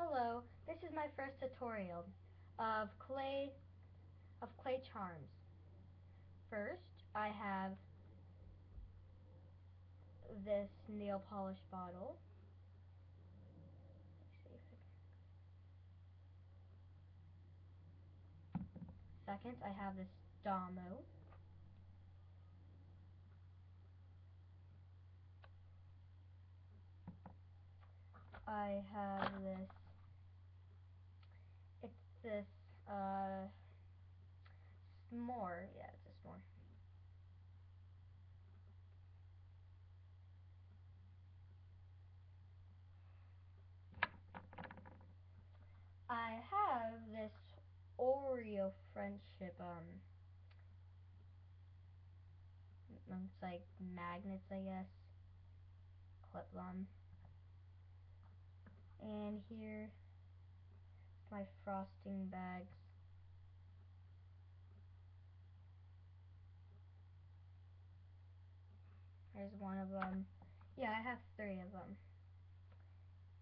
Hello, this is my first tutorial of clay of clay charms. First, I have this nail polish bottle. Second, I have this Damo. I have this this uh s'more. Yeah, it's a s'more. I have this Oreo friendship um it's like magnets I guess clip them and here my frosting bags. Here's one of them. Yeah, I have three of them.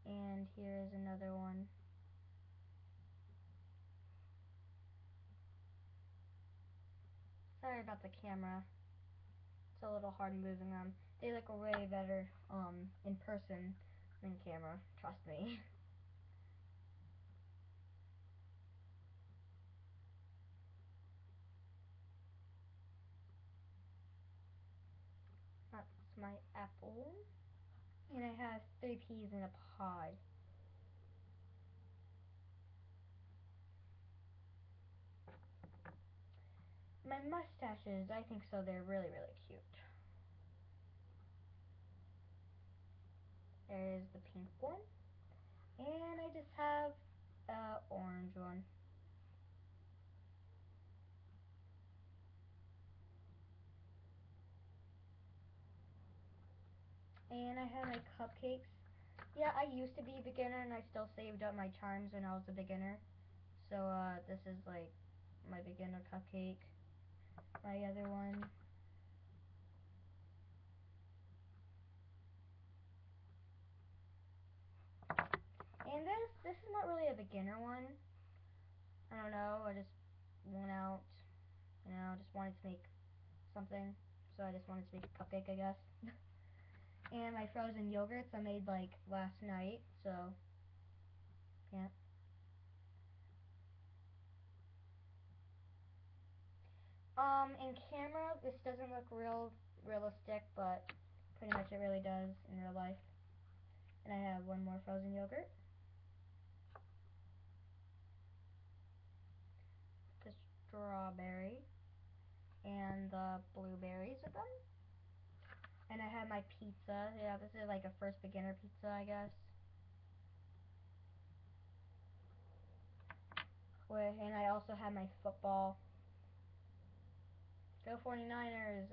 And here's another one. Sorry about the camera. It's a little hard moving them. They look way better um, in person than camera. Trust me. my apple. And I have three peas in a pod. My mustaches, I think so, they're really, really cute. There's the pink one. And I just have a orange one. And I have my cupcakes. Yeah, I used to be a beginner and I still saved up my charms when I was a beginner. So, uh, this is like my beginner cupcake. My other one. And this, this is not really a beginner one. I don't know, I just went out, you know, just wanted to make something. So I just wanted to make a cupcake, I guess. and my frozen yogurts I made like last night, so yeah. Um, in camera, this doesn't look real realistic, but pretty much it really does in real life. And I have one more frozen yogurt. The strawberry and the blueberries with them. And I have my pizza. Yeah, this is like a first beginner pizza, I guess. And I also have my football. Go 49ers!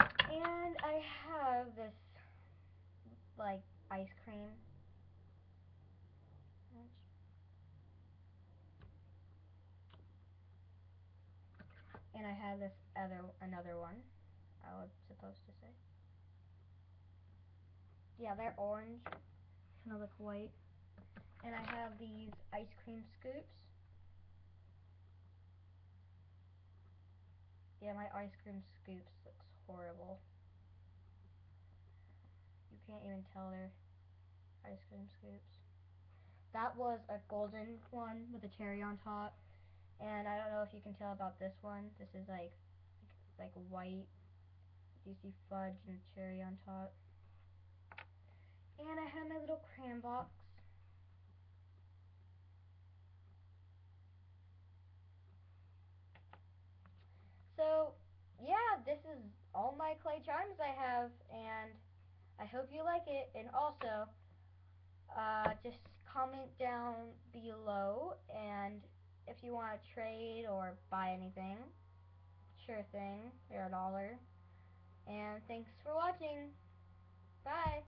and I have this, like, ice cream. And I have this other another one. I was supposed to say. Yeah, they're orange. Kind of look white. And I have these ice cream scoops. Yeah, my ice cream scoops looks horrible. You can't even tell they're ice cream scoops. That was a golden one with a cherry on top. And I don't know if you can tell about this one. This is like like white. You see fudge and cherry on top. And I have my little crayon box. So, yeah, this is all my clay charms I have, and I hope you like it. And also, uh, just comment down below, and you want to trade or buy anything, sure thing, they're a dollar. And thanks for watching. Bye.